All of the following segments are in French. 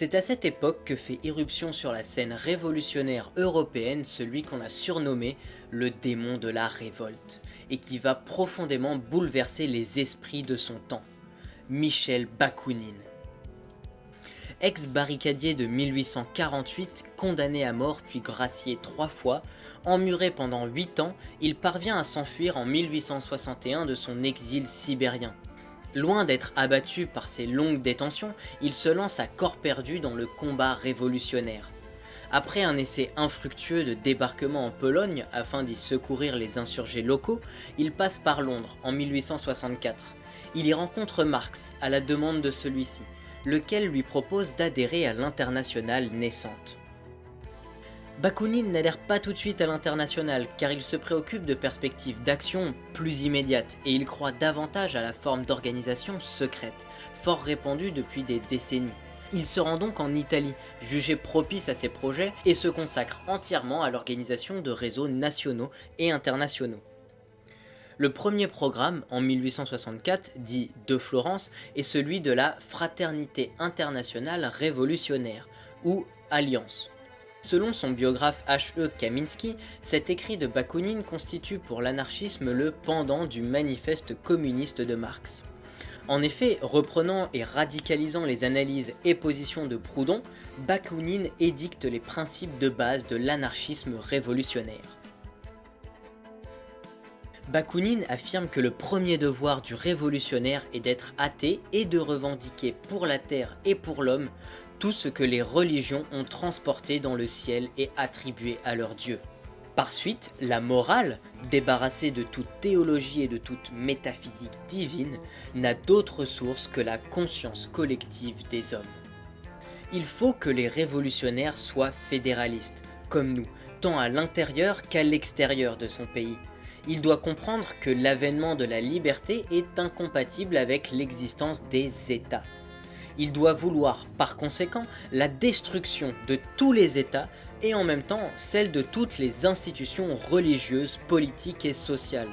C'est à cette époque que fait irruption sur la scène révolutionnaire européenne celui qu'on a surnommé le démon de la révolte, et qui va profondément bouleverser les esprits de son temps, Michel Bakounine. Ex-barricadier de 1848, condamné à mort puis gracié trois fois, emmuré pendant 8 ans, il parvient à s'enfuir en 1861 de son exil sibérien. Loin d'être abattu par ses longues détentions, il se lance à corps perdu dans le combat révolutionnaire. Après un essai infructueux de débarquement en Pologne afin d'y secourir les insurgés locaux, il passe par Londres en 1864. Il y rencontre Marx à la demande de celui-ci, lequel lui propose d'adhérer à l'internationale naissante. Bakounine n'adhère pas tout de suite à l'international car il se préoccupe de perspectives d'action plus immédiates et il croit davantage à la forme d'organisation secrète, fort répandue depuis des décennies. Il se rend donc en Italie, jugé propice à ses projets, et se consacre entièrement à l'organisation de réseaux nationaux et internationaux. Le premier programme, en 1864, dit de Florence, est celui de la Fraternité internationale révolutionnaire, ou Alliance. Selon son biographe H.E. Kaminski, cet écrit de Bakounine constitue pour l'anarchisme le pendant du manifeste communiste de Marx. En effet, reprenant et radicalisant les analyses et positions de Proudhon, Bakounine édicte les principes de base de l'anarchisme révolutionnaire. Bakounine affirme que le premier devoir du révolutionnaire est d'être athée et de revendiquer pour la terre et pour l'homme tout ce que les religions ont transporté dans le ciel et attribué à leur Dieu. Par suite, la morale, débarrassée de toute théologie et de toute métaphysique divine, n'a d'autre source que la conscience collective des hommes. Il faut que les révolutionnaires soient fédéralistes, comme nous, tant à l'intérieur qu'à l'extérieur de son pays. Il doit comprendre que l'avènement de la liberté est incompatible avec l'existence des États. Il doit vouloir par conséquent la destruction de tous les États et en même temps celle de toutes les institutions religieuses, politiques et sociales,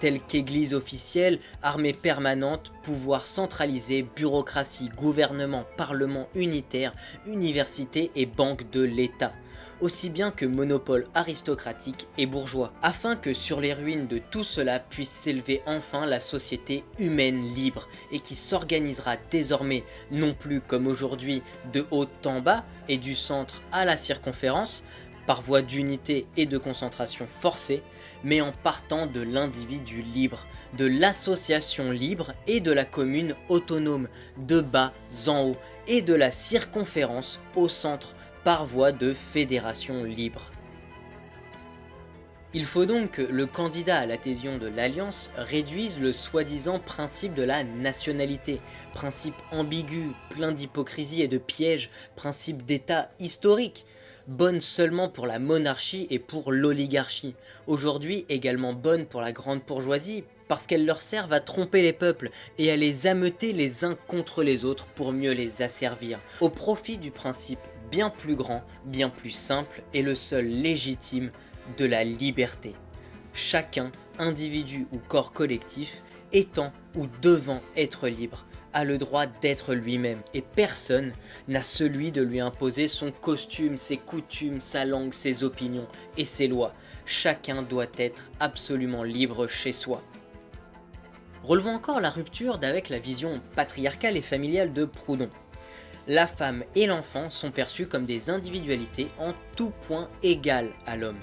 telles qu'église officielle, armée permanente, pouvoir centralisé, bureaucratie, gouvernement, parlement unitaire, université et banque de l'État aussi bien que monopole aristocratique et bourgeois, afin que sur les ruines de tout cela puisse s'élever enfin la société humaine libre et qui s'organisera désormais non plus comme aujourd'hui de haut en bas et du centre à la circonférence, par voie d'unité et de concentration forcée, mais en partant de l'individu libre, de l'association libre et de la commune autonome, de bas en haut, et de la circonférence au centre par voie de fédération libre. Il faut donc que le candidat à l'adhésion de l'Alliance réduise le soi-disant principe de la nationalité, principe ambigu, plein d'hypocrisie et de pièges, principe d'état historique, bonne seulement pour la monarchie et pour l'oligarchie, aujourd'hui également bonne pour la grande bourgeoisie, parce qu'elles leur servent à tromper les peuples et à les ameuter les uns contre les autres pour mieux les asservir, au profit du principe bien plus grand, bien plus simple et le seul légitime de la liberté. Chacun, individu ou corps collectif, étant ou devant être libre, a le droit d'être lui-même et personne n'a celui de lui imposer son costume, ses coutumes, sa langue, ses opinions et ses lois. Chacun doit être absolument libre chez soi. Relevons encore la rupture d'avec la vision patriarcale et familiale de Proudhon la femme et l'enfant sont perçus comme des individualités en tout point égales à l'homme.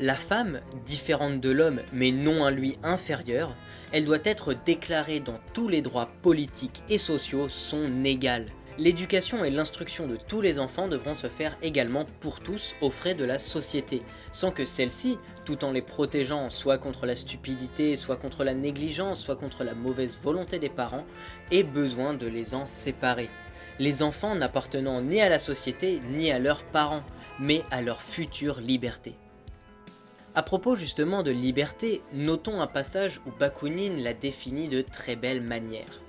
La femme, différente de l'homme mais non à lui inférieure, elle doit être déclarée dans tous les droits politiques et sociaux sont égales. L'éducation et l'instruction de tous les enfants devront se faire également pour tous aux frais de la société, sans que celle-ci, tout en les protégeant soit contre la stupidité, soit contre la négligence, soit contre la mauvaise volonté des parents, ait besoin de les en séparer les enfants n'appartenant ni à la société ni à leurs parents, mais à leur future liberté. A propos justement de liberté, notons un passage où Bakounine la définit de très belle manière.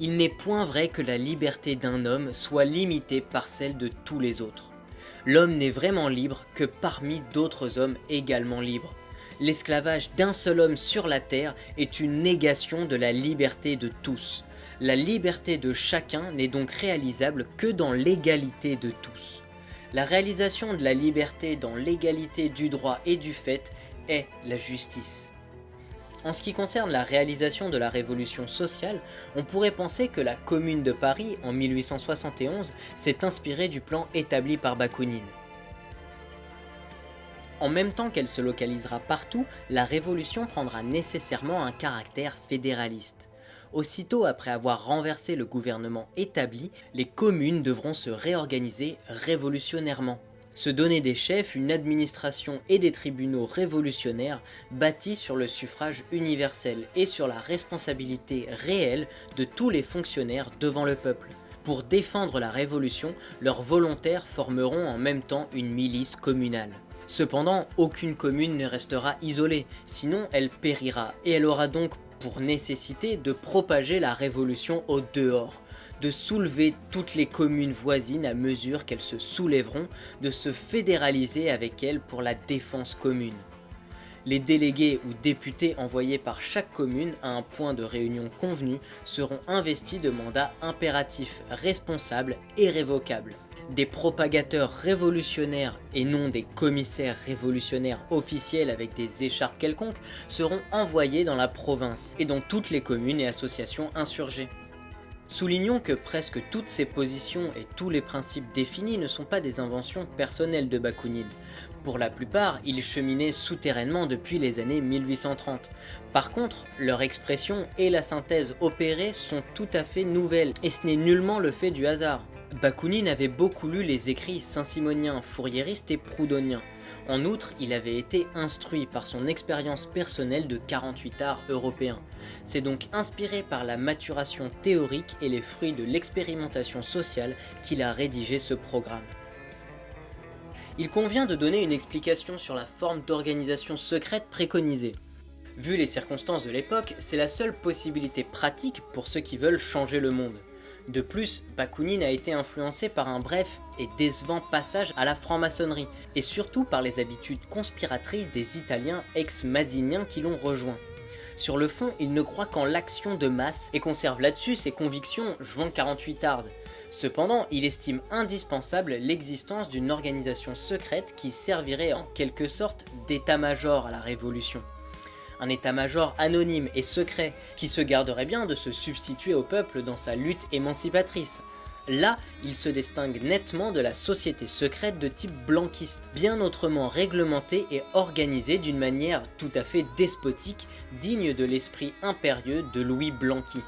Il n'est point vrai que la liberté d'un homme soit limitée par celle de tous les autres. L'homme n'est vraiment libre que parmi d'autres hommes également libres. L'esclavage d'un seul homme sur la terre est une négation de la liberté de tous. La liberté de chacun n'est donc réalisable que dans l'égalité de tous. La réalisation de la liberté dans l'égalité du droit et du fait est la justice. En ce qui concerne la réalisation de la révolution sociale, on pourrait penser que la Commune de Paris, en 1871, s'est inspirée du plan établi par Bakounine. En même temps qu'elle se localisera partout, la révolution prendra nécessairement un caractère fédéraliste. Aussitôt après avoir renversé le gouvernement établi, les communes devront se réorganiser révolutionnairement se donner des chefs, une administration et des tribunaux révolutionnaires bâtis sur le suffrage universel et sur la responsabilité réelle de tous les fonctionnaires devant le peuple. Pour défendre la révolution, leurs volontaires formeront en même temps une milice communale. Cependant, aucune commune ne restera isolée, sinon elle périra, et elle aura donc pour nécessité de propager la révolution au dehors, de soulever toutes les communes voisines à mesure qu'elles se soulèveront, de se fédéraliser avec elles pour la défense commune. Les délégués ou députés envoyés par chaque commune à un point de réunion convenu seront investis de mandats impératifs, responsables et révocables. Des propagateurs révolutionnaires et non des commissaires révolutionnaires officiels avec des écharpes quelconques seront envoyés dans la province et dans toutes les communes et associations insurgées. Soulignons que presque toutes ces positions et tous les principes définis ne sont pas des inventions personnelles de Bakounine. Pour la plupart, ils cheminaient souterrainement depuis les années 1830. Par contre, leur expression et la synthèse opérée sont tout à fait nouvelles, et ce n'est nullement le fait du hasard. Bakounine avait beaucoup lu les écrits saint-simoniens, fourriéristes et proudhoniens. En outre, il avait été instruit par son expérience personnelle de 48 arts européens. C'est donc inspiré par la maturation théorique et les fruits de l'expérimentation sociale qu'il a rédigé ce programme. Il convient de donner une explication sur la forme d'organisation secrète préconisée. Vu les circonstances de l'époque, c'est la seule possibilité pratique pour ceux qui veulent changer le monde. De plus, Bakounine a été influencé par un bref et décevant passage à la franc-maçonnerie, et surtout par les habitudes conspiratrices des Italiens ex-maziniens qui l'ont rejoint. Sur le fond, il ne croit qu'en l'action de masse et conserve là-dessus ses convictions juin 48 ardes. Cependant, il estime indispensable l'existence d'une organisation secrète qui servirait en quelque sorte d'état-major à la révolution un état-major anonyme et secret qui se garderait bien de se substituer au peuple dans sa lutte émancipatrice. Là, il se distingue nettement de la société secrète de type blanquiste, bien autrement réglementée et organisée d'une manière tout à fait despotique, digne de l'esprit impérieux de Louis Blanqui.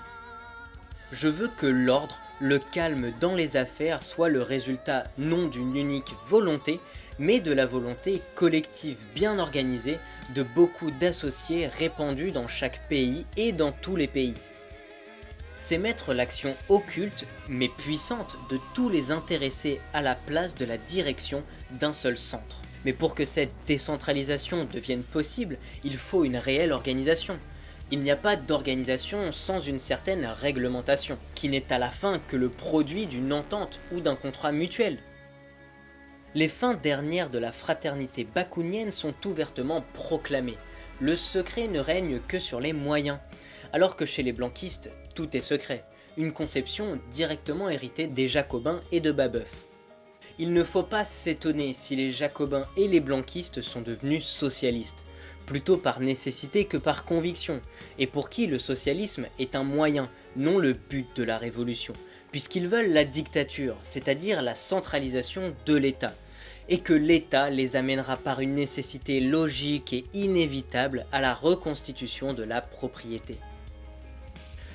Je veux que l'ordre, le calme dans les affaires soit le résultat non d'une unique volonté, mais de la volonté collective bien organisée de beaucoup d'associés répandus dans chaque pays et dans tous les pays. C'est mettre l'action occulte mais puissante de tous les intéressés à la place de la direction d'un seul centre. Mais pour que cette décentralisation devienne possible, il faut une réelle organisation. Il n'y a pas d'organisation sans une certaine réglementation, qui n'est à la fin que le produit d'une entente ou d'un contrat mutuel. Les fins dernières de la fraternité bakounienne sont ouvertement proclamées. Le secret ne règne que sur les moyens, alors que chez les blanquistes, tout est secret, une conception directement héritée des jacobins et de Babeuf. Il ne faut pas s'étonner si les jacobins et les blanquistes sont devenus socialistes, plutôt par nécessité que par conviction, et pour qui le socialisme est un moyen, non le but de la révolution puisqu'ils veulent la dictature, c'est-à-dire la centralisation de l'État, et que l'État les amènera par une nécessité logique et inévitable à la reconstitution de la propriété.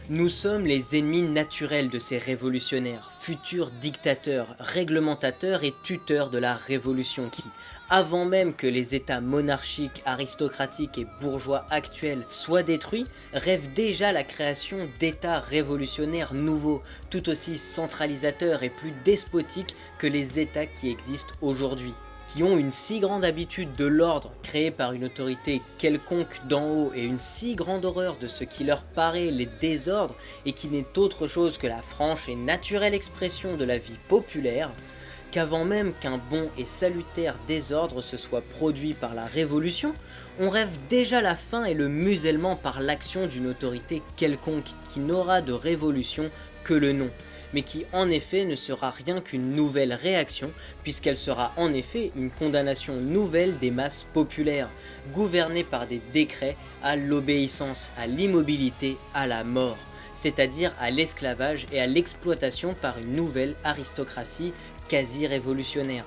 Nous sommes les ennemis naturels de ces révolutionnaires, futurs dictateurs, réglementateurs et tuteurs de la révolution qui, avant même que les états monarchiques, aristocratiques et bourgeois actuels soient détruits, rêvent déjà la création d'états révolutionnaires nouveaux, tout aussi centralisateurs et plus despotiques que les états qui existent aujourd'hui qui ont une si grande habitude de l'ordre créé par une autorité quelconque d'en haut et une si grande horreur de ce qui leur paraît les désordres et qui n'est autre chose que la franche et naturelle expression de la vie populaire, qu'avant même qu'un bon et salutaire désordre se soit produit par la révolution, on rêve déjà la fin et le musellement par l'action d'une autorité quelconque qui n'aura de révolution que le nom, mais qui en effet ne sera rien qu'une nouvelle réaction, puisqu'elle sera en effet une condamnation nouvelle des masses populaires, gouvernées par des décrets à l'obéissance, à l'immobilité, à la mort, c'est-à-dire à, l'esclavage et à l'exploitation par une nouvelle aristocratie quasi révolutionnaire.